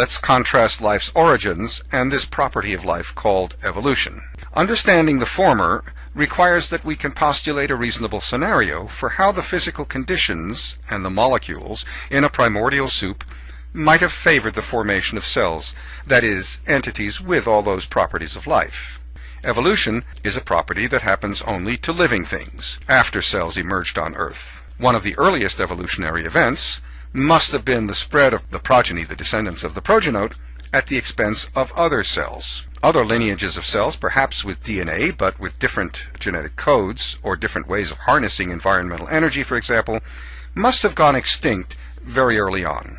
Let's contrast life's origins and this property of life called evolution. Understanding the former requires that we can postulate a reasonable scenario for how the physical conditions and the molecules in a primordial soup might have favored the formation of cells, that is, entities with all those properties of life. Evolution is a property that happens only to living things after cells emerged on Earth. One of the earliest evolutionary events must have been the spread of the progeny, the descendants of the progenote, at the expense of other cells. Other lineages of cells, perhaps with DNA, but with different genetic codes or different ways of harnessing environmental energy, for example, must have gone extinct very early on.